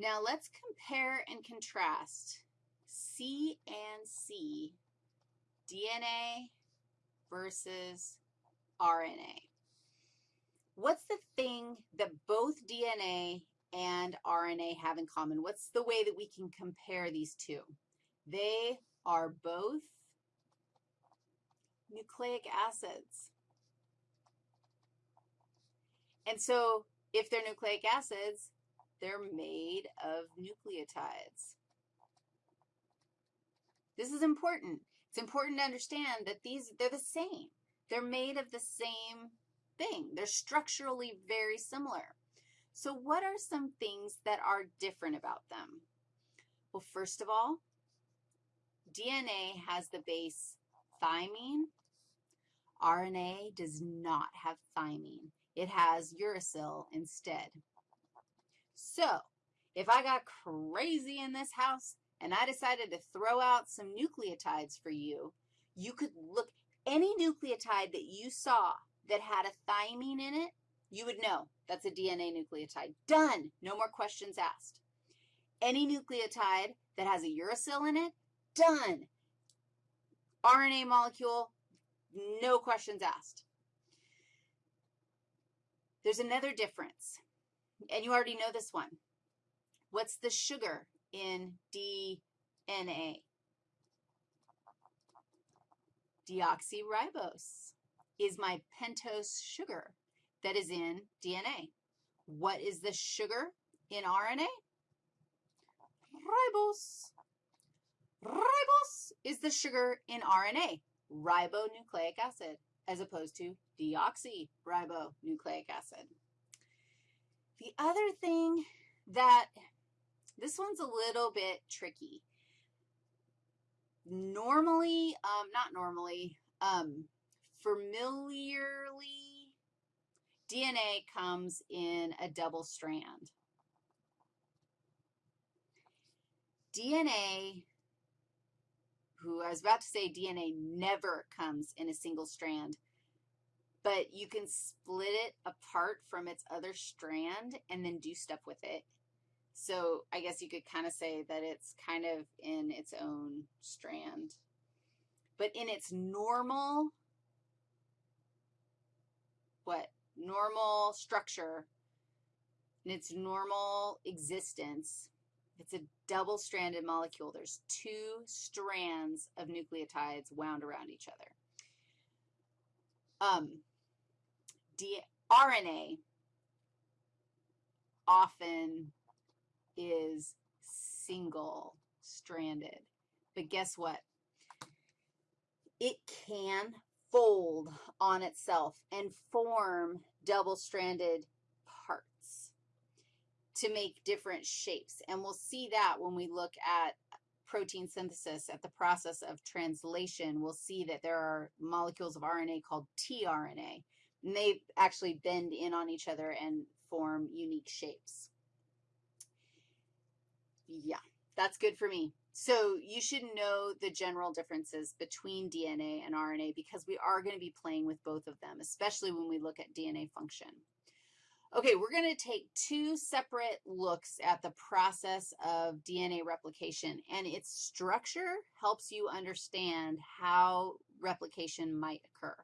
Now let's compare and contrast C and C, DNA versus RNA. What's the thing that both DNA and RNA have in common? What's the way that we can compare these two? They are both nucleic acids. And so if they're nucleic acids, they're made of nucleotides. This is important. It's important to understand that these, they're the same. They're made of the same thing. They're structurally very similar. So what are some things that are different about them? Well, first of all, DNA has the base thymine. RNA does not have thymine. It has uracil instead. So if I got crazy in this house and I decided to throw out some nucleotides for you, you could look, any nucleotide that you saw that had a thymine in it, you would know that's a DNA nucleotide. Done. No more questions asked. Any nucleotide that has a uracil in it, done. RNA molecule, no questions asked. There's another difference, and you already know this one. What's the sugar in DNA? Deoxyribose is my pentose sugar that is in DNA. What is the sugar in RNA? Ribose. Ribose is the sugar in RNA, ribonucleic acid, as opposed to deoxyribonucleic acid. The other thing that, this one's a little bit tricky. Normally, um, not normally, um, familiarly, DNA comes in a double strand. DNA, who I was about to say DNA never comes in a single strand, but you can split it apart from its other strand and then do stuff with it. So I guess you could kind of say that it's kind of in its own strand. But in its normal, what, normal structure, in its normal existence, it's a double-stranded molecule. There's two strands of nucleotides wound around each other. Um, RNA often is single-stranded. But guess what? It can fold on itself and form double-stranded parts to make different shapes. And we'll see that when we look at protein synthesis, at the process of translation, we'll see that there are molecules of RNA called tRNA. And they actually bend in on each other and form unique shapes. Yeah, that's good for me. So you should know the general differences between DNA and RNA because we are going to be playing with both of them, especially when we look at DNA function. Okay, we're going to take two separate looks at the process of DNA replication, and its structure helps you understand how replication might occur.